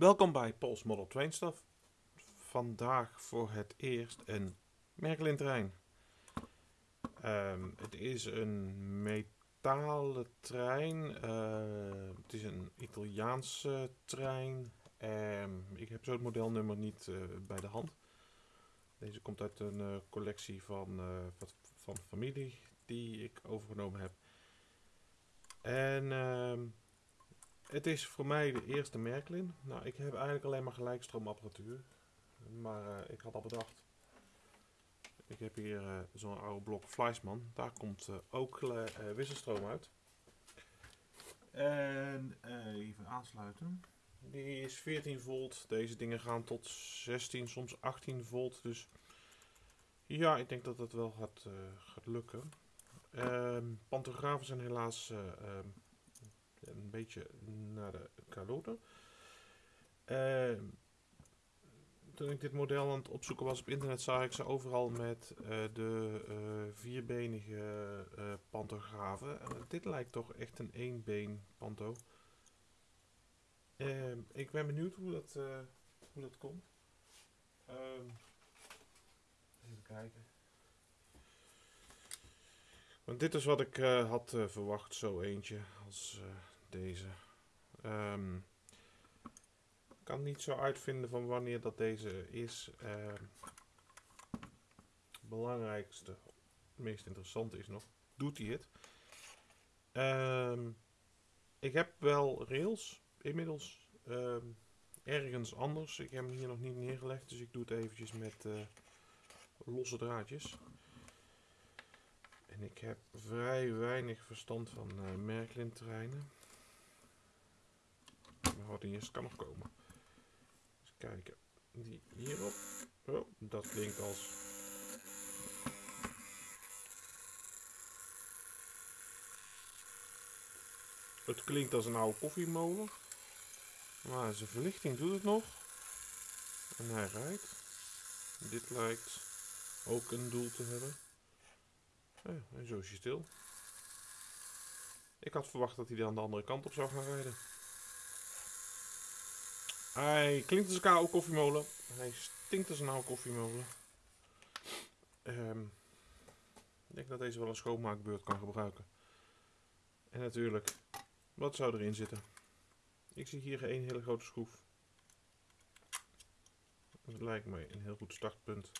Welkom bij Pols Model Train Stuff. Vandaag voor het eerst een Merkelin trein. Ehm, het is een metalen trein. Eh, het is een Italiaanse trein. Ehm, ik heb zo het modelnummer niet eh, bij de hand. Deze komt uit een eh, collectie van, eh, van familie die ik overgenomen heb. En ehm, het is voor mij de eerste Merklin. Nou, ik heb eigenlijk alleen maar gelijkstroomapparatuur. Maar eh, ik had al bedacht. Ik heb hier eh, zo'n oude blok Fleischmann. Daar komt eh, ook wisselstroom uit. En even aansluiten. Die is 14 volt. Deze dingen gaan tot 16, soms 18 volt. Dus ja, ik denk dat dat wel gaat, gaat lukken. Ehm pantografen zijn helaas eh, ehm, een beetje naar de kaloten. Ehm, toen ik dit model aan het opzoeken was op internet, zag ik ze overal met eh, de eh, vierbenige eh pantografen. En dit lijkt toch echt een éénbeen panto. Ehm, ik ben benieuwd hoe dat, hoe dat komt. Ehm, even kijken. Want dit is wat ik had verwacht, zo eentje als deze. Ik kan niet zo uitvinden van wanneer dat deze is. Ehm, het belangrijkste, het meest interessante is nog, doet hij het? Ehm, ik heb wel rails inmiddels ergens anders. Ik heb hem hier nog niet neergelegd, dus ik doe het eventjes met eh, losse draadjes. En ik heb vrij weinig verstand van eh Merklin treinen. Wat kan nog komen. Eens kijken. Die hierop. Oh, dat klinkt als. Het klinkt als een oude koffiemolen. Maar zijn verlichting doet het nog. En hij rijdt. Dit lijkt ook een doel te hebben. En zo is hij stil. Ik had verwacht dat hij aan de andere kant op zou gaan rijden. Hij klinkt als een koffiemolen. Hij stinkt als een oude koffiemolen. Ehm, ik denk dat deze wel een schoonmaakbeurt kan gebruiken. En natuurlijk, wat zou erin zitten? Ik zie hier één hele grote schroef. Dat lijkt me een heel goed startpunt.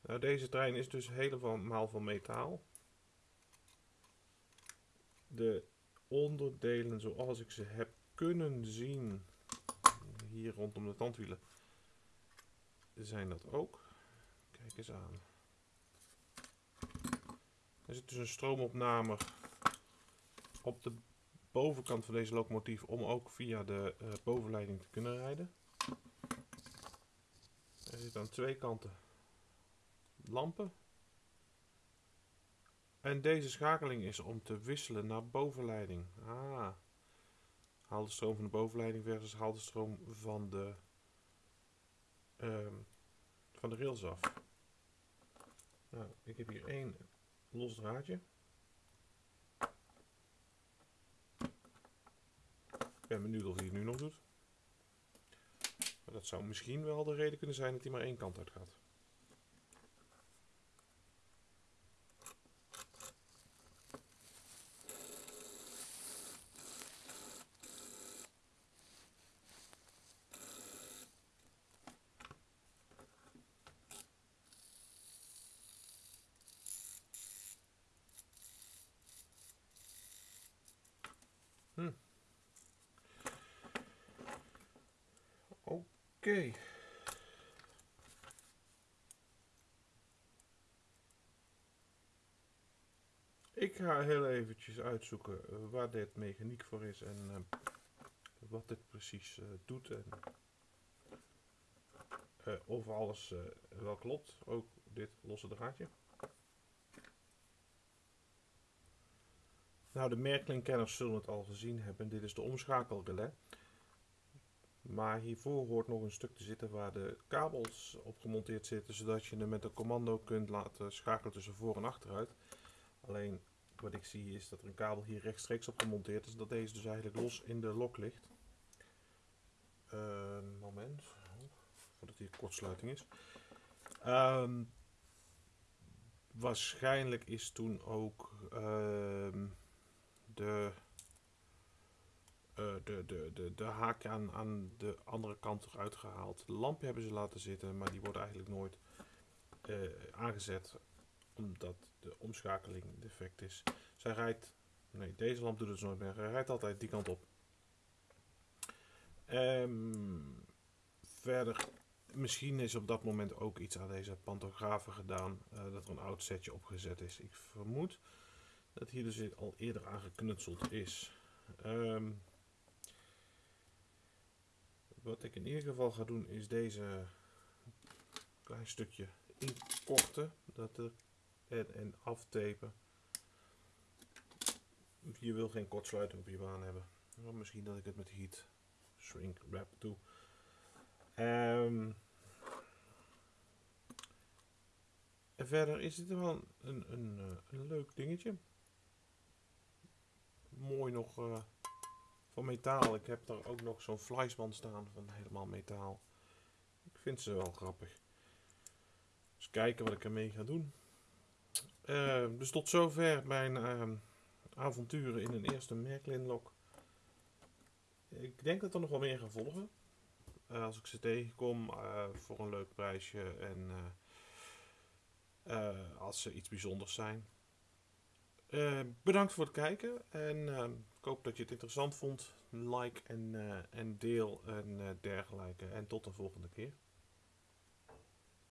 Nou, deze trein is dus helemaal van metaal. De onderdelen zoals ik ze heb kunnen zien, hier rondom de tandwielen, zijn dat ook. Kijk eens aan. Er zit dus een stroomopname op de bovenkant van deze locomotief om ook via de eh, bovenleiding te kunnen rijden. Er zit aan twee kanten lampen. En deze schakeling is om te wisselen naar bovenleiding. Ah. Haal de stroom van de bovenleiding versus haal de stroom van de, ehm, van de rails af. Nou, ik heb hier één los draadje. Ik ben benieuwd of hij het nu nog doet. Dat zou misschien wel de reden kunnen zijn dat hij maar één kant uit gaat. Oké. Ik ga heel eventjes uitzoeken eh, waar dit mechaniek voor is en eh, wat dit precies eh, doet en of alles wel klopt. Ook dit losse draadje. Nou, de Merklin-kenners zullen het al gezien hebben. Dit is de omschakelrelais. Maar hiervoor hoort nog een stuk te zitten waar de kabels op gemonteerd zitten, zodat je hem met een commando kunt laten schakelen tussen voor en achteruit. Alleen wat ik zie is dat er een kabel hier rechtstreeks op gemonteerd is, dat deze dus eigenlijk los in de lok ligt. Eh, Een moment. Voordat hier kortsluiting is. Ehm, waarschijnlijk is toen ook ehm, de, de, de, de, de haak aan, aan de andere kant eruit gehaald. De lampje hebben ze laten zitten, maar die wordt eigenlijk nooit uh, aangezet omdat de omschakeling defect is. Zij rijdt, nee deze lamp doet het nooit meer, hij rijdt altijd die kant op. Um, verder, misschien is op dat moment ook iets aan deze pantografen gedaan, uh, dat er een oud setje opgezet is. Ik vermoed dat hier dus al eerder aan geknutseld is. Um, wat ik in ieder geval ga doen is deze klein stukje inkorten dat er, en, en aftapen. Je wil geen kortsluiting op je baan hebben. Misschien dat ik het met heat shrink wrap doe. Um, en verder is dit wel een, een, een, een leuk dingetje. Mooi nog uh, van metaal. Ik heb daar ook nog zo'n fleisman staan van helemaal metaal. Ik vind ze wel grappig. Dus kijken wat ik ermee ga doen. Uh, dus tot zover mijn uh, avonturen in een eerste Merklin-lok. Ik denk dat er nog wel meer gaan volgen. Uh, als ik ze tegenkom voor een leuk prijsje en als ze iets bijzonders zijn. bedankt voor het kijken en hoop dat je het interessant vond. Like en, en deel en dergelijke. En tot de volgende keer.